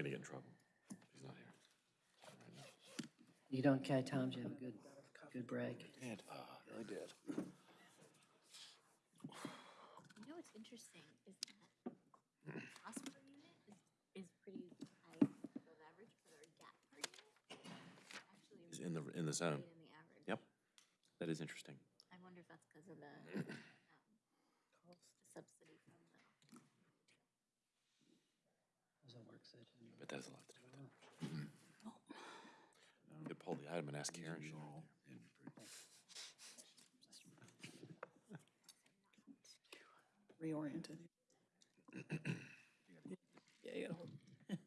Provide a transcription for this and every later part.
gonna get in trouble. He's not here. You don't carry times, you have a good, good break. Did, uh, really did. You know what's interesting is that hospital unit is, is pretty high above average, but our gap per unit actually He's in the, in the zone. right in the average. Yep, that is interesting. I wonder if that's because of the, um, the subsidy from the. How's that work session? But that has a lot to do with it. You could pull the item and ask Karen. she'll know. reoriented. Yeah, you gotta hold. Would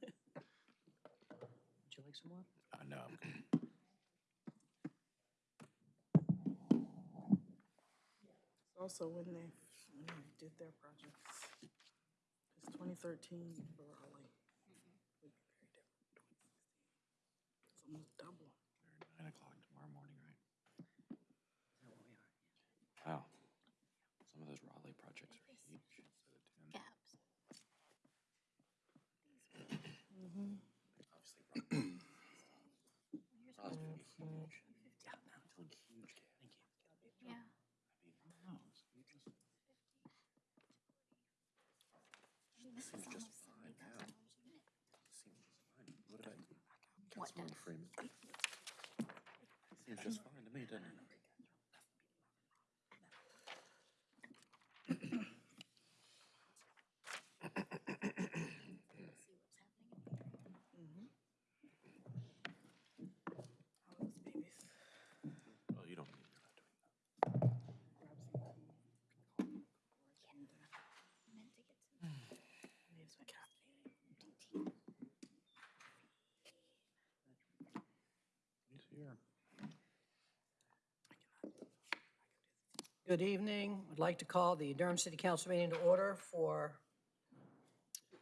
you like some more? Uh, no, I'm good. Also, when they, when they did their projects, it's twenty thirteen for Raleigh. Would be very different. 2016. It's almost double. Nine o'clock tomorrow morning, right? Wow. Some of those Raleigh projects are huge. instead of 10. Gaps. Obviously, Raleigh's gonna be huge. Yeah, no, it's like huge gap. Thank you. Yeah. I mean, I don't know, it's huge. This is Seems just fine now. Seems fine. What I do? What Freeman. Seems just fine to me, doesn't it? How those babies. Well, you don't need, you're not doing that. Grab some tea. Meant to get some. Need some caffeine. He's here. Good evening. I'd like to call the Durham City Council meeting to order for,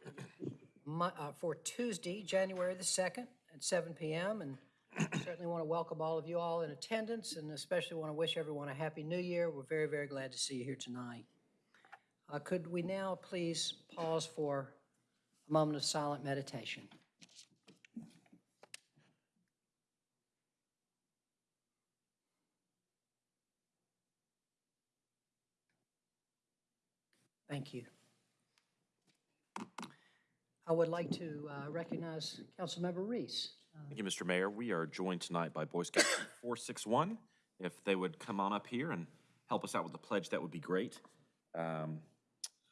uh, for Tuesday, January the 2nd at 7 PM. And certainly want to welcome all of you all in attendance and especially want to wish everyone a happy new year. We're very, very glad to see you here tonight. Uh, Could we now please pause for a moment of silent meditation? Thank you. I would like to uh, recognize Councilmember Reese. Thank you, Mr. Mayor. We are joined tonight by Boy Scout 461. If they would come on up here and help us out with the pledge, that would be great. Um,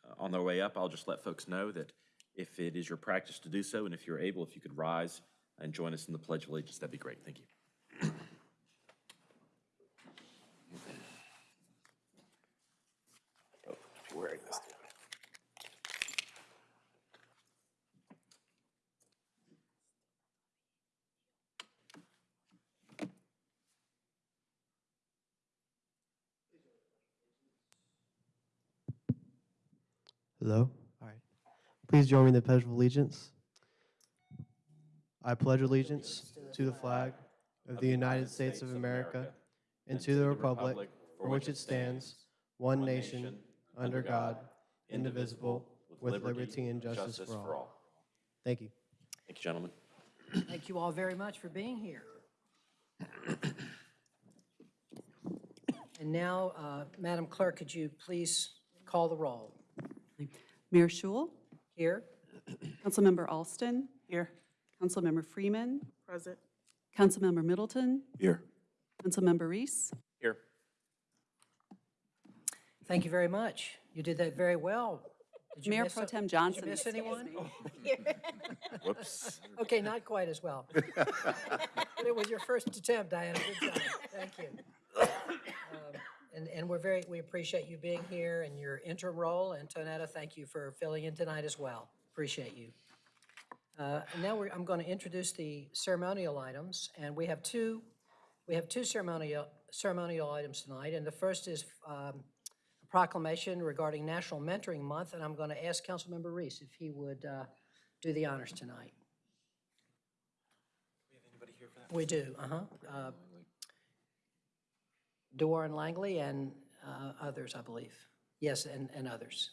uh, On their way up, I'll just let folks know that if it is your practice to do so, and if you're able, if you could rise and join us in the Pledge of Allegiance, that'd be great. Thank you. Wearing this. Hello? All right. Please join me in the Pledge of Allegiance. I pledge allegiance to the flag of the United States of America and to the republic for which it stands, one nation, under God, indivisible, with liberty and justice for all. Thank you. Thank you, gentlemen. Thank you all very much for being here. And now, uh, Madam Clerk, could you please call the roll? Mayor Schewel, Here? Councilmember Alston, Here. Councilmember Freeman, Present. Councilmember Middleton, Here. Councilmember Reese. Here. Thank you very much. You did that very well. Did you Mayor miss Pro a- Tem Johnson. Did you miss anyone? me. Whoops. Okay, not quite as well. But it was your first attempt, Diana. Good job. Thank you. Um, And, and we're very, we appreciate you being here and your interim role. And Tonetta, thank you for filling in tonight as well. Appreciate you. Uh, and Now, we're, I'm going to introduce the ceremonial items, and we have two, we have two ceremonial, ceremonial items tonight. And the first is um, a proclamation regarding National Mentoring Month, and I'm going to ask Councilmember Reese if he would uh, do the honors tonight. We do, uh-huh. Uh, DeWarren Langley and uh, others, I believe. Yes, and, and others.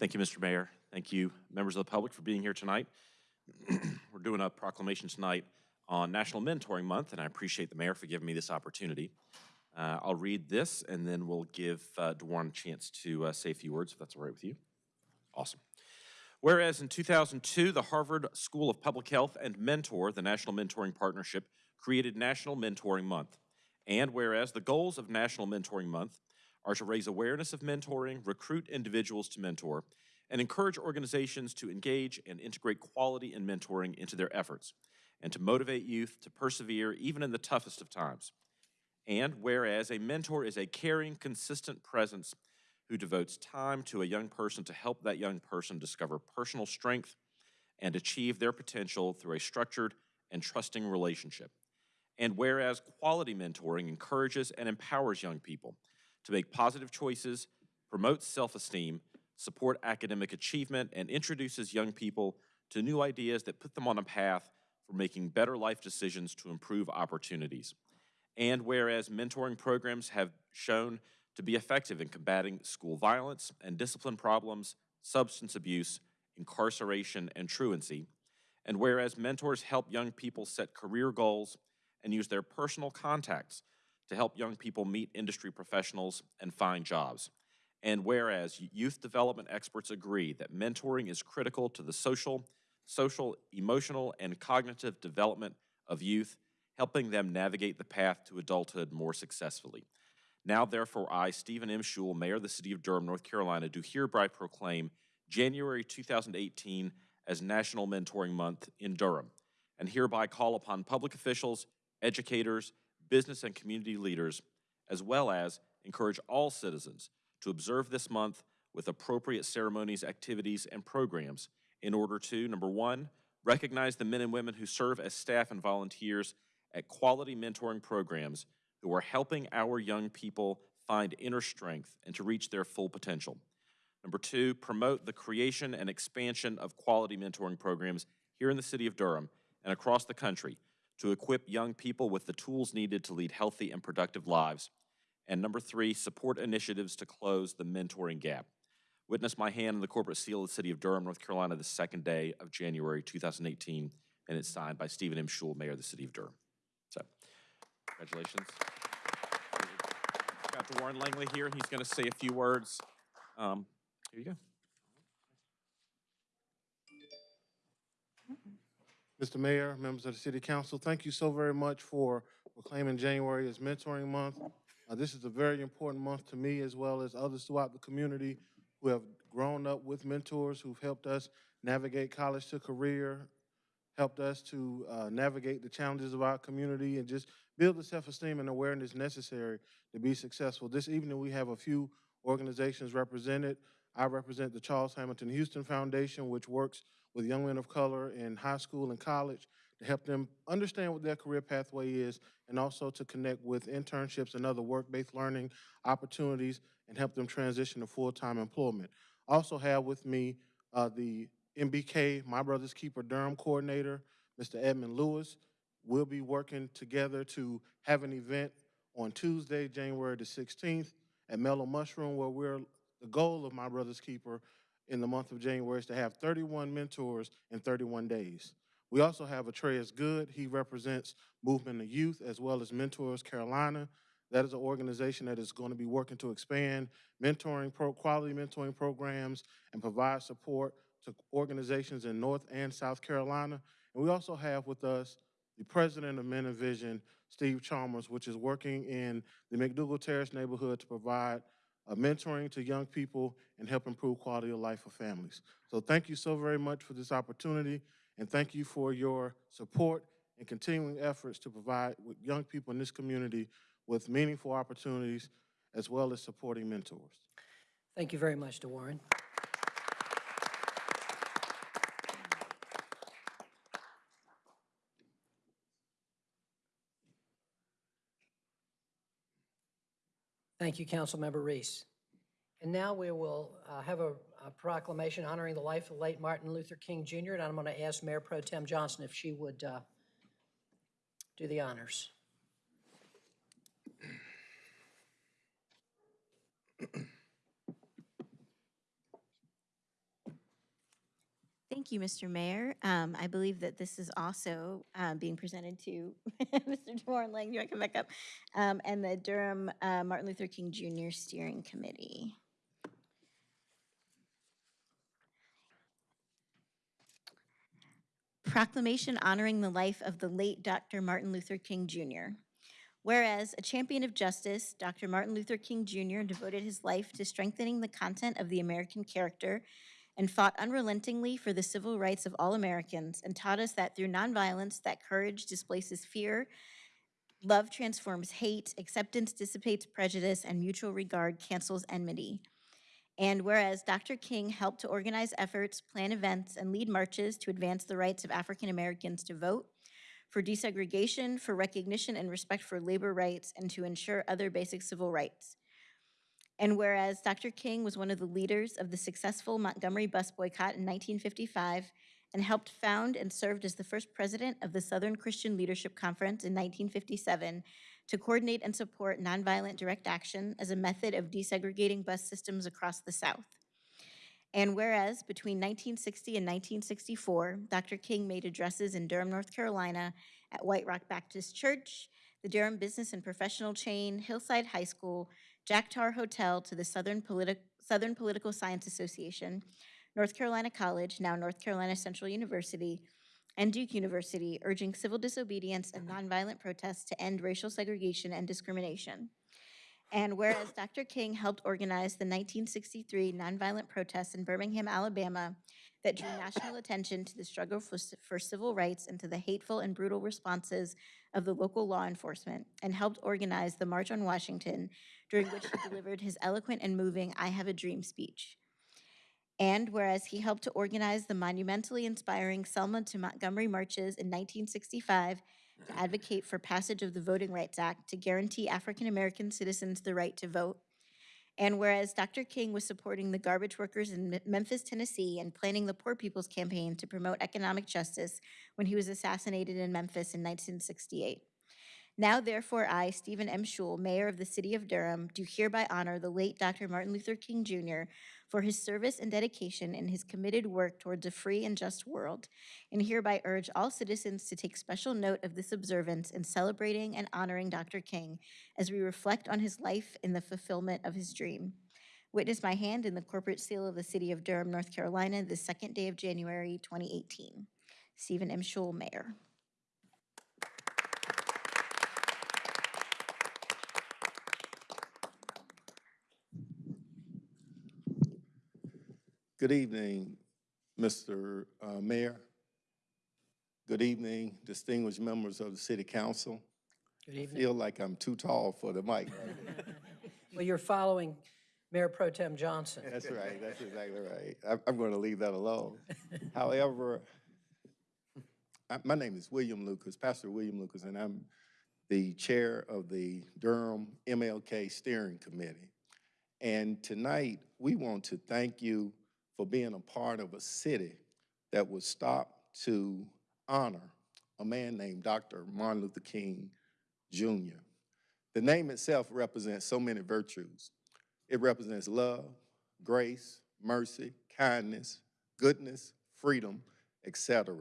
Thank you, Mr. Mayor. Thank you, members of the public, for being here tonight. We're doing a proclamation tonight on National Mentoring Month, and I appreciate the mayor for giving me this opportunity. Uh, I'll read this, and then we'll give uh, a chance to uh, say a few words, if that's all right with you. Awesome. Whereas in 2002, the Harvard School of Public Health and Mentor, the National Mentoring Partnership, created National Mentoring Month. And whereas the goals of National Mentoring Month are to raise awareness of mentoring, recruit individuals to mentor, and encourage organizations to engage and integrate quality in mentoring into their efforts, and to motivate youth to persevere even in the toughest of times. And whereas a mentor is a caring, consistent presence who devotes time to a young person to help that young person discover personal strength and achieve their potential through a structured and trusting relationship. And whereas quality mentoring encourages and empowers young people to make positive choices, promotes self esteem, support academic achievement, and introduces young people to new ideas that put them on a path for making better life decisions to improve opportunities. And whereas mentoring programs have shown to be effective in combating school violence and discipline problems, substance abuse, incarceration, and truancy, and whereas mentors help young people set career goals and use their personal contacts to help young people meet industry professionals and find jobs. And whereas youth development experts agree that mentoring is critical to the social, social, emotional, and cognitive development of youth, helping them navigate the path to adulthood more successfully. Now, therefore, I, Stephen M. Schewel, Mayor of the City of Durham, North Carolina, do hereby proclaim January 2018 as National Mentoring Month in Durham, and hereby call upon public officials, educators, business and community leaders, as well as encourage all citizens to observe this month with appropriate ceremonies, activities, and programs in order to, number one, recognize the men and women who serve as staff and volunteers at quality mentoring programs who are helping our young people find inner strength and to reach their full potential. Number two, promote the creation and expansion of quality mentoring programs here in the city of Durham and across the country to equip young people with the tools needed to lead healthy and productive lives. And number three, support initiatives to close the mentoring gap. Witness my hand in the corporate seal of the city of Durham, North Carolina, the second day of January 2018, and it's signed by Stephen M. Schewel, Mayor of the city of Durham. So, congratulations. Got Warren Langley here. He's going to say a few words. Um, here you go. Mr. Mayor, members of the City Council, thank you so very much for proclaiming January as Mentoring Month. Uh, This is a very important month to me as well as others throughout the community who have grown up with mentors who've helped us navigate college to career, helped us to uh, navigate the challenges of our community and just build the self-esteem and awareness necessary to be successful. This evening, we have a few organizations represented. I represent the Charles Hamilton Houston Foundation, which works with young men of color in high school and college to help them understand what their career pathway is and also to connect with internships and other work-based learning opportunities and help them transition to full-time employment. Also have with me uh, the MBK, My Brother's Keeper Durham Coordinator, Mr. Edmund Lewis. We'll be working together to have an event on Tuesday, January the 16th at Mellow Mushroom, where we're, the goal of My Brother's Keeper in the month of January is to have 31 mentors in 31 days. We also have Atreus Good. He represents Movement of Youth as well as Mentors Carolina. That is an organization that is going to be working to expand mentoring, pro, quality mentoring programs and provide support to organizations in North and South Carolina. And we also have with us the president of Men Vision, Steve Chalmers, which is working in the McDougald Terrace neighborhood to provide uh, mentoring to young people and help improve quality of life for families. So thank you so very much for this opportunity, and thank you for your support and continuing efforts to provide young people in this community with meaningful opportunities as well as supporting mentors. Thank you very much, DeWarren. Thank you, Councilmember Reese. And now we will uh, have a a proclamation honoring the life of late Martin Luther King Jr., and I'm going to ask Mayor Pro Tem Johnson if she would uh, do the honors. Thank you, Mr. Mayor. Um, I believe that this is also um, being presented to Mr. Warren Lang, you want to come back up? Um, And the Durham uh, Martin Luther King Jr. Steering Committee. Proclamation honoring the life of the late Dr. Martin Luther King Jr. Whereas a champion of justice, Dr. Martin Luther King Jr. devoted his life to strengthening the content of the American character and fought unrelentingly for the civil rights of all Americans and taught us that through nonviolence, that courage displaces fear, love transforms hate, acceptance dissipates prejudice, and mutual regard cancels enmity. And whereas Dr. King helped to organize efforts, plan events, and lead marches to advance the rights of African Americans to vote, for desegregation, for recognition and respect for labor rights, and to ensure other basic civil rights. And whereas Dr. King was one of the leaders of the successful Montgomery bus boycott in 1955 and helped found and served as the first president of the Southern Christian Leadership Conference in 1957 to coordinate and support nonviolent direct action as a method of desegregating bus systems across the South. And whereas between 1960 and 1964, Dr. King made addresses in Durham, North Carolina at White Rock Baptist Church, the Durham Business and Professional Chain, Hillside High School, Jack Tar Hotel to the Southern, Politi- Southern Political Science Association, North Carolina College, now North Carolina Central University, and Duke University, urging civil disobedience and mm-hmm. nonviolent protests to end racial segregation and discrimination. And whereas Dr. King helped organize the 1963 nonviolent protests in Birmingham, Alabama, that drew national attention to the struggle for, for civil rights and to the hateful and brutal responses of the local law enforcement, and helped organize the March on Washington, during which he delivered his eloquent and moving I Have a Dream speech. And whereas he helped to organize the monumentally inspiring Selma to Montgomery marches in 1965 to advocate for passage of the Voting Rights Act to guarantee African American citizens the right to vote. And whereas Dr. King was supporting the garbage workers in Memphis, Tennessee, and planning the Poor People's Campaign to promote economic justice when he was assassinated in Memphis in 1968. Now therefore, I, Stephen M. Schewel, Mayor of the City of Durham, do hereby honor the late Dr. Martin Luther King Jr. for his service and dedication in his committed work towards a free and just world, and hereby urge all citizens to take special note of this observance in celebrating and honoring Dr. King as we reflect on his life in the fulfillment of his dream. Witness my hand in the corporate seal of the City of Durham, North Carolina, the second day of January, 2018. Stephen M. Schewel, Mayor. Good evening, Mr. uh, Mayor. Good evening, distinguished members of the City Council. Good I feel like I'm too tall for the mic. Well, you're following Mayor Pro Tem Johnson. That's right, that's exactly right. I'm, I'm going to leave that alone. However, I- my name is William Lucas, Pastor William Lucas, and I'm the chair of the Durham MLK Steering Committee. And tonight, we want to thank you for being a part of a city that would stop to honor a man named Dr. Martin Luther King Jr. The name itself represents so many virtues. It represents love, grace, mercy, kindness, goodness, freedom, etc.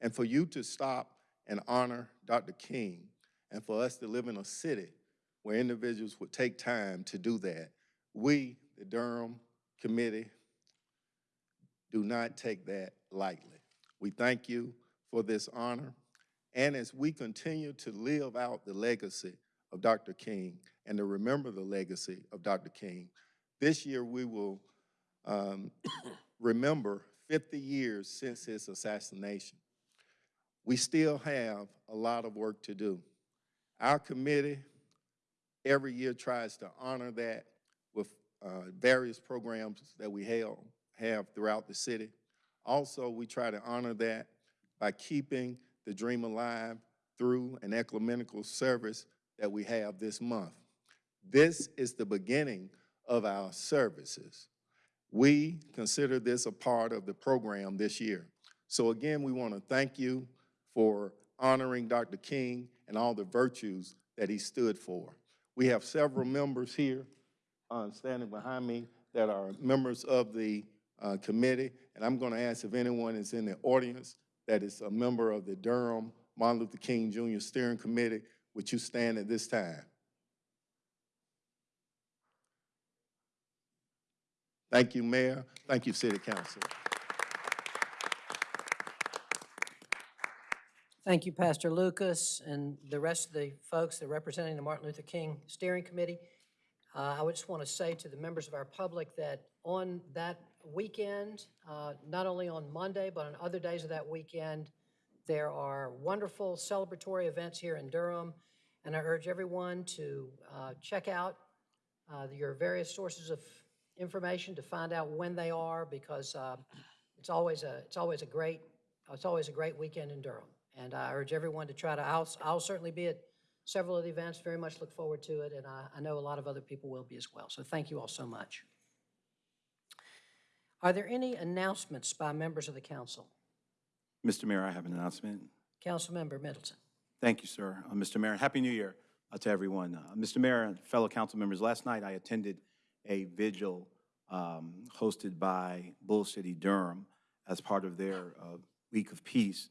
And for you to stop and honor Dr. King, and for us to live in a city where individuals would take time to do that, we, the Durham Committee, do not take that lightly. We thank you for this honor. And as we continue to live out the legacy of Dr. King and to remember the legacy of Dr. King, this year we will um, remember 50 years since his assassination. We still have a lot of work to do. Our committee every year tries to honor that with uh, various programs that we have, have throughout the city. Also, we try to honor that by keeping the dream alive through an ecumenical service that we have this month. This is the beginning of our services. We consider this a part of the program this year. So again, we want to thank you for honoring Dr. King and all the virtues that he stood for. We have several members here uh, standing behind me that are members of the uh, committee. And I'm going to ask if anyone is in the audience that is a member of the Durham Martin Luther King Jr. Steering Committee, would you stand at this time? Thank you, Mayor. Thank you, City Council. Thank you, Pastor Lucas, and the rest of the folks that are representing the Martin Luther King Steering Committee. Uh, I would just want to say to the members of our public that on that weekend, uh, not only on Monday, but on other days of that weekend, there are wonderful celebratory events here in Durham, and I urge everyone to uh, check out uh, your various sources of information to find out when they are, because uh, it's always a, it's always a great, it's always a great weekend in Durham. And I urge everyone to try to, I'll, I'll certainly be at several of the events, very much look forward to it, and I, I know a lot of other people will be as well. So thank you all so much. Are there any announcements by members of the council? Mr. Mayor, I have an announcement. Councilmember Middleton. Thank you, sir. Uh, Mr. Mayor, Happy New Year uh, to everyone. Uh, Mr. Mayor and fellow council members, last night I attended a vigil um, hosted by Bull City Durham as part of their uh, Week of Peace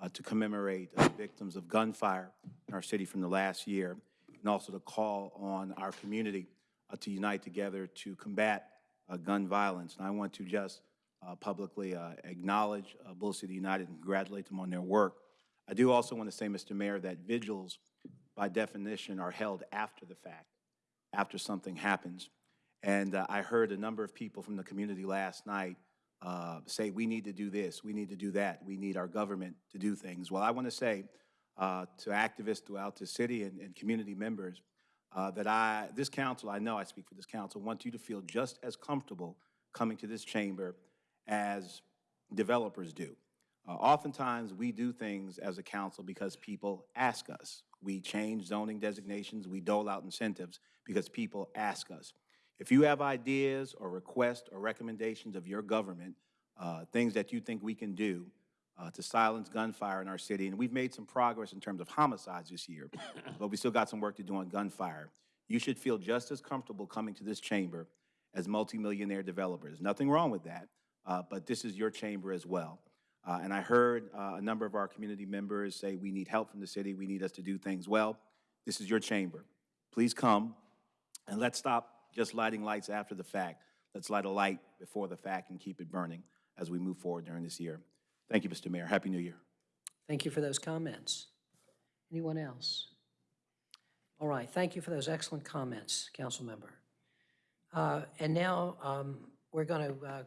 uh, to commemorate uh, victims of gunfire in our city from the last year, and also to call on our community uh, to unite together to combat gun violence. And I want to just uh, publicly uh, acknowledge uh, Bull City United and congratulate them on their work. I do also want to say, Mr. Mayor, that vigils, by definition, are held after the fact, after something happens. And uh, I heard a number of people from the community last night uh, say, we need to do this, we need to do that, we need our government to do things. Well, I want to say uh, to activists throughout the city and, and community members uh, that I, this council, I know I speak for this council, wants you to feel just as comfortable coming to this chamber as developers do. Uh, Oftentimes, we do things as a council because people ask us. We change zoning designations, we dole out incentives because people ask us. If you have ideas or requests or recommendations of your government, uh, things that you think we can do uh, to silence gunfire in our city, and we've made some progress in terms of homicides this year, but we still got some work to do on gunfire. You should feel just as comfortable coming to this chamber as multimillionaire developers. Nothing wrong with that, uh, but this is your chamber as well. Uh, And I heard uh, a number of our community members say, we need help from the city, we need us to do things well. This is your chamber. Please come, and let's stop just lighting lights after the fact. Let's light a light before the fact and keep it burning as we move forward during this year. Thank you, Mr. Mayor. Happy New Year. Thank you for those comments. Anyone else? All right, thank you for those excellent comments, council member. Uh, And now, um, we're going to,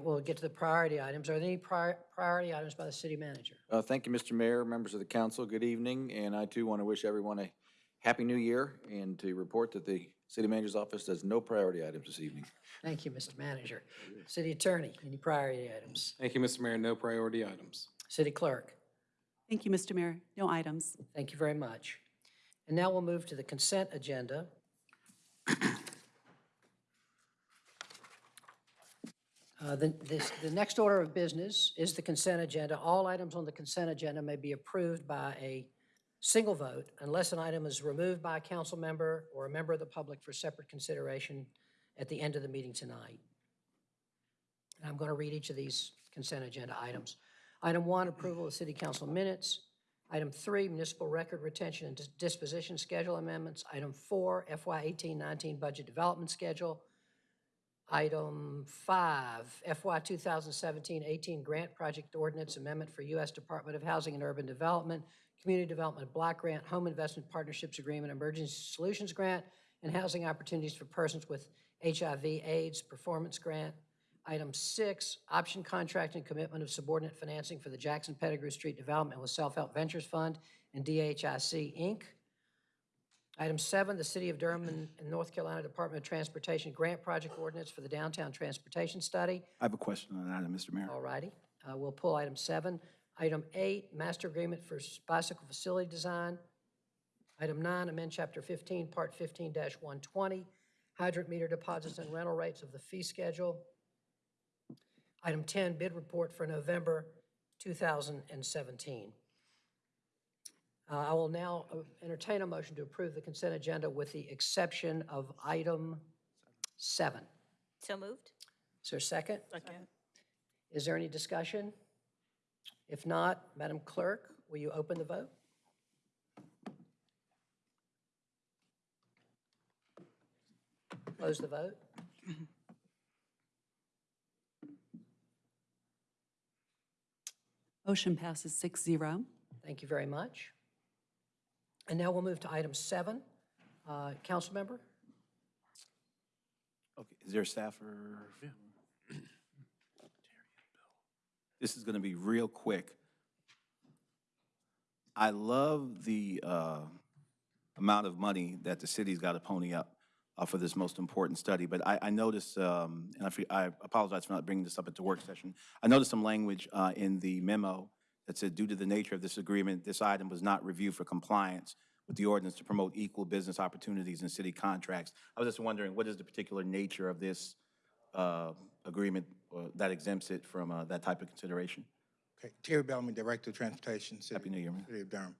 we'll get to the priority items. Are there any prior- priority items by the city manager? Uh, Thank you, Mr. Mayor, members of the council, good evening, and I too want to wish everyone a happy new year and to report that the city manager's office does no priority items this evening. Thank you, Mr. Manager. City Attorney, any priority items? Thank you, Mr. Mayor. No priority items. City Clerk? Thank you, Mr. Mayor. No items. Thank you very much. And now we'll move to the consent agenda. Uh, The, this, the next order of business is the consent agenda. All items on the consent agenda may be approved by a single vote unless an item is removed by a council member or a member of the public for separate consideration at the end of the meeting tonight. And I'm going to read each of these consent agenda items. Item one, approval of city council minutes. Item three, municipal record retention and disposition schedule amendments. Item four, FY eighteen nineteen budget development schedule. Item five, FY 2017-18 grant project ordinance amendment for U.S. Department of Housing and Urban Development, Community Development Block Grant, Home Investment Partnerships Agreement, Emergency Solutions Grant, and Housing Opportunities for Persons with HIV/AIDS Performance Grant. Item six, option contract and commitment of subordinate financing for the Jackson Pettigrew Street Development with Self-Help Ventures Fund and DHIC, Inc. Item seven, the City of Durham and and North Carolina Department of Transportation Grant Project Ordinance for the Downtown Transportation Study. I have a question on that item, Mr. Mayor. All righty, uh, we'll pull item seven. Item eight, master agreement for s- bicycle facility design. Item nine, amend chapter fifteen, part fifteen one twenty, hydrant meter deposits and rental rates of the fee schedule. Item ten, bid report for November two thousand and seventeen. Uh, I will now uh, entertain a motion to approve the consent agenda with the exception of item seven. So moved? Is there a second? Second. Is there any discussion? If not, Madam Clerk, will you open the vote? Close the vote. Motion passes six zero. Thank you very much. And now we'll move to item seven. Uh, Councilmember? Okay, is there a staffer? This is going to be real quick. I love the uh, amount of money that the city's got to pony up uh, for this most important study, but I, I noticed, um, and I I apologize for not bringing this up at the work session. I noticed some language uh, in the memo that said, due to the nature of this agreement, this item was not reviewed for compliance with the ordinance to promote equal business opportunities in city contracts. I was just wondering, what is the particular nature of this uh, agreement uh, that exempts it from uh, that type of consideration? Okay, Terry Bellamy, Director of Transportation, City Happy New Year, man. City of Durham.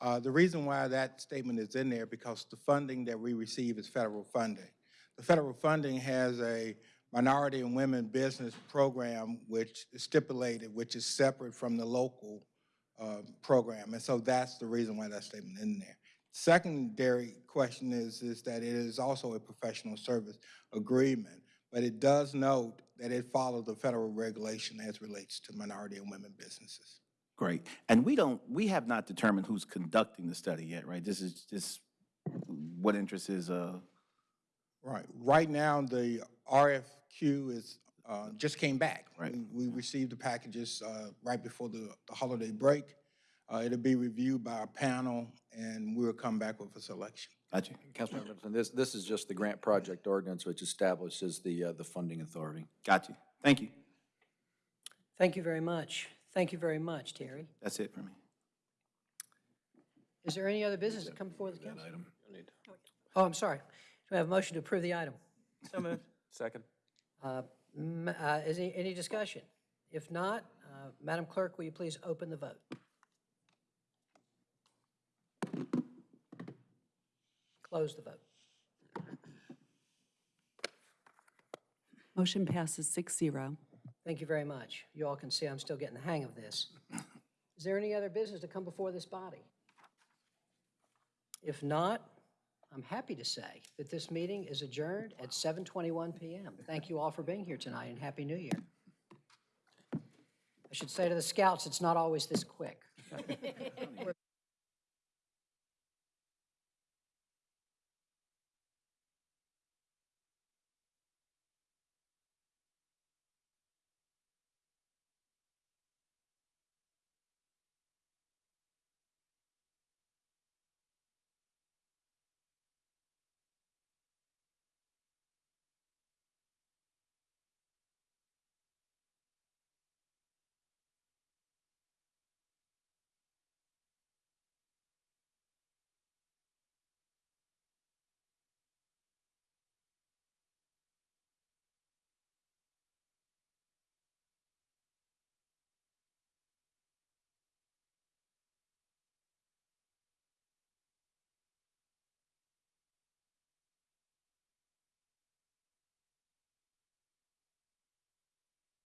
Uh, The reason why that statement is in there, because the funding that we receive is federal funding. The federal funding has a minority and women business program which is stipulated, which is separate from the local uh, program. And so that's the reason why that statement in there. Secondary question is, is that it is also a professional service agreement, but it does note that it follows the federal regulation as relates to minority and women businesses. Great. And we don't, we have not determined who's conducting the study yet, right? This is just what interest is, uh, Right. Right now, the RFQ is, uh, just came back. Right. We we received the packages uh, right before the the holiday break. Uh, It'll be reviewed by a panel, and we'll come back with a selection. got you. Councilmember this, this is just the grant project ordinance which establishes the, uh, the funding authority. Got you. Thank you. Thank you very much. Thank you very much, Terry. That's it for me. Is there any other business to come before the council? Item. Oh, I'm sorry. Do we have a motion to approve the item? So moved. Second. Uh, m- uh, Is any, any discussion? If not, uh, Madam Clerk, will you please open the vote? Close the vote. Motion passes six zero. Thank you very much. You all can see I'm still getting the hang of this. Is there any other business to come before this body? If not, I'm happy to say that this meeting is adjourned at 7:21 PM. Thank you all for being here tonight, and Happy New Year. I should say to the scouts, it's not always this quick.